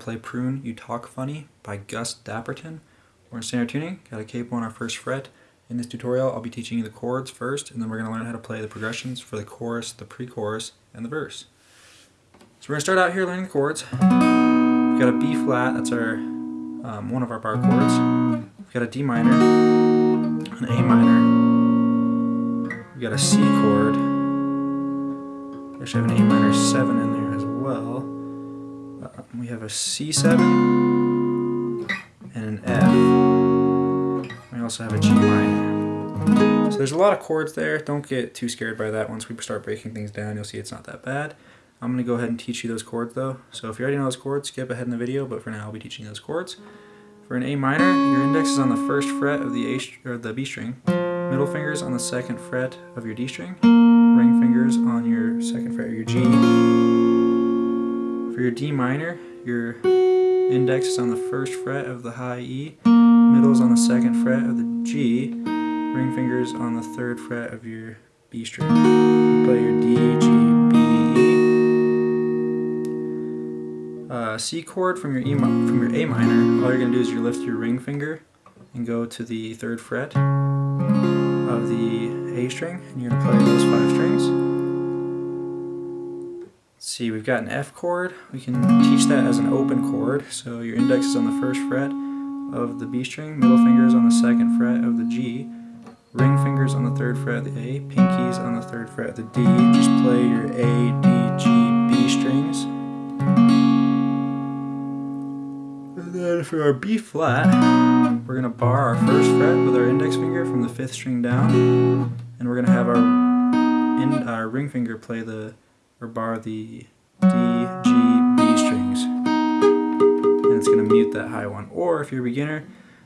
play Prune You Talk Funny by Gus Dapperton. We're in standard tuning, got a capo on our first fret. In this tutorial I'll be teaching you the chords first and then we're going to learn how to play the progressions for the chorus, the pre-chorus, and the verse. So we're going to start out here learning the chords. We've got a B flat, that's our um, one of our bar chords. We've got a D minor, an A minor, we've got a C chord, we actually have an A minor 7 in there as well. Uh, we have a C7 and an F. We also have a G minor. So there's a lot of chords there. Don't get too scared by that. Once we start breaking things down, you'll see it's not that bad. I'm going to go ahead and teach you those chords though. So if you already know those chords, skip ahead in the video, but for now I'll be teaching those chords. For an A minor, your index is on the first fret of the A or the B string, middle fingers on the second fret of your D string, ring fingers on your second fret of your G. For your D minor, your index is on the first fret of the high E, middle is on the second fret of the G, ring fingers on the third fret of your B string. You play your D, G, B, E. Uh, C chord from your E from your A minor. All you're gonna do is you lift your ring finger and go to the third fret of the A string, and you're gonna play those five strings. See, we've got an F chord. We can teach that as an open chord. So your index is on the first fret of the B string, middle finger is on the second fret of the G, ring fingers on the third fret of the A, pinkies on the third fret of the D. Just play your A, D, G, B strings. And then for our B flat, we're going to bar our first fret with our index finger from the fifth string down, and we're going to have our, in, our ring finger play the, or bar the D, G, B strings. And it's going to mute that high one. Or if you're a beginner,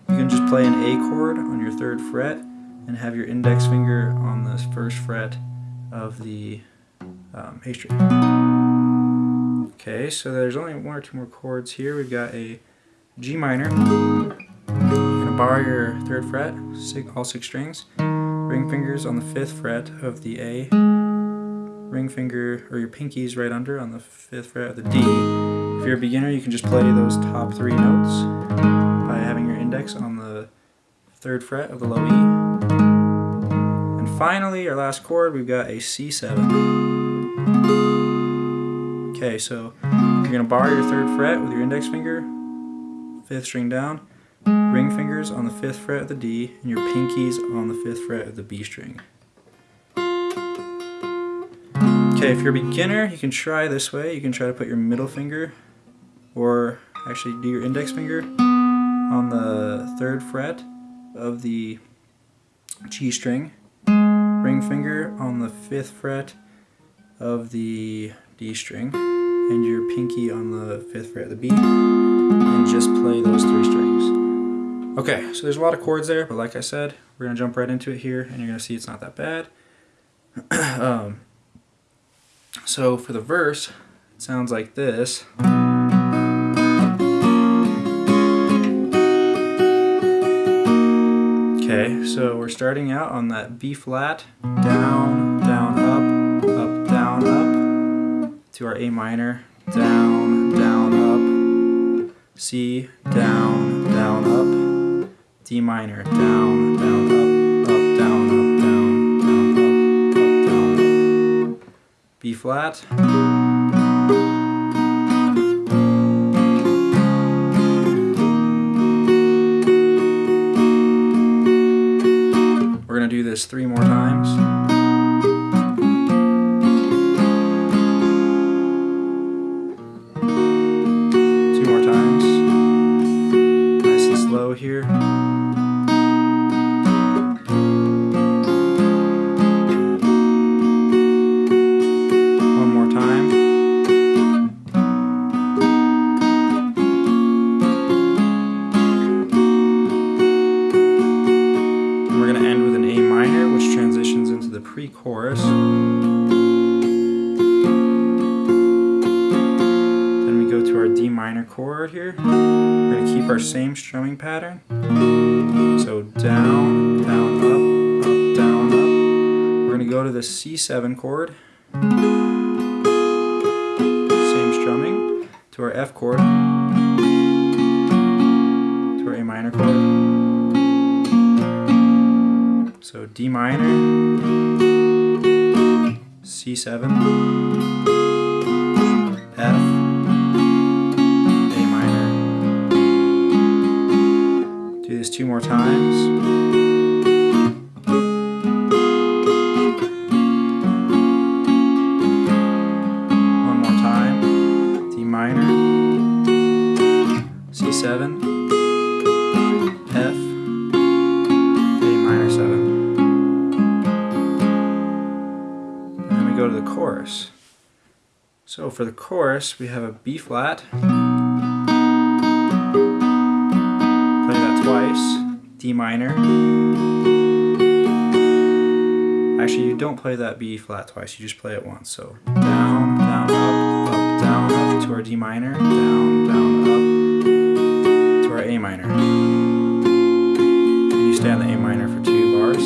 you can just play an A chord on your third fret and have your index finger on the first fret of the um, A string. Okay, so there's only one or two more chords here. We've got a G minor. You're gonna bar your third fret, all six strings. Ring fingers on the fifth fret of the A. Ring finger, or your pinkies right under on the fifth fret of the D. If you're a beginner, you can just play those top three notes by having your index on the third fret of the low E. And finally, our last chord, we've got a C7. Okay, so you're going to bar your third fret with your index finger, fifth string down, ring fingers on the fifth fret of the D, and your pinkies on the fifth fret of the B string. Okay, if you're a beginner, you can try this way. You can try to put your middle finger, or actually do your index finger, on the third fret of the G string, ring finger on the fifth fret of the D string and your pinky on the fifth fret of the B and just play those three strings. Okay, so there's a lot of chords there, but like I said, we're gonna jump right into it here and you're gonna see it's not that bad. um, so for the verse, it sounds like this. Okay, so we're starting out on that B flat, down, down, up, up, down, up, to our A minor, down, down, up, C, down, down, up, D minor, down, down, up, B flat, pre-chorus. Then we go to our D minor chord here. We're going to keep our same strumming pattern. So down, down, up, up, down, up. We're going to go to the C7 chord. Same strumming. to our F chord, to our A minor chord. D minor, C7, F, A minor. Do this two more times. Chorus. So for the chorus, we have a B flat. Play that twice. D minor. Actually, you don't play that B flat twice, you just play it once. So down, down, up, up, down, up to our D minor, down, down, up to our A minor. And you stay on the A minor for two bars.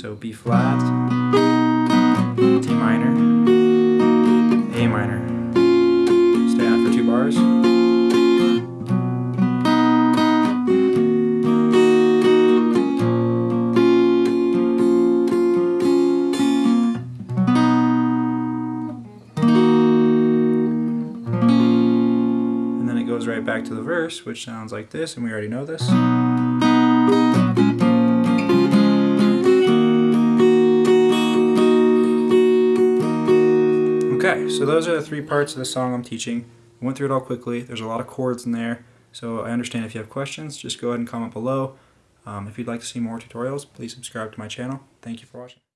So B flat, And then it goes right back to the verse, which sounds like this, and we already know this. Okay, so those are the three parts of the song I'm teaching. I went through it all quickly. There's a lot of chords in there, so I understand if you have questions, just go ahead and comment below. Um, if you'd like to see more tutorials, please subscribe to my channel. Thank you for watching.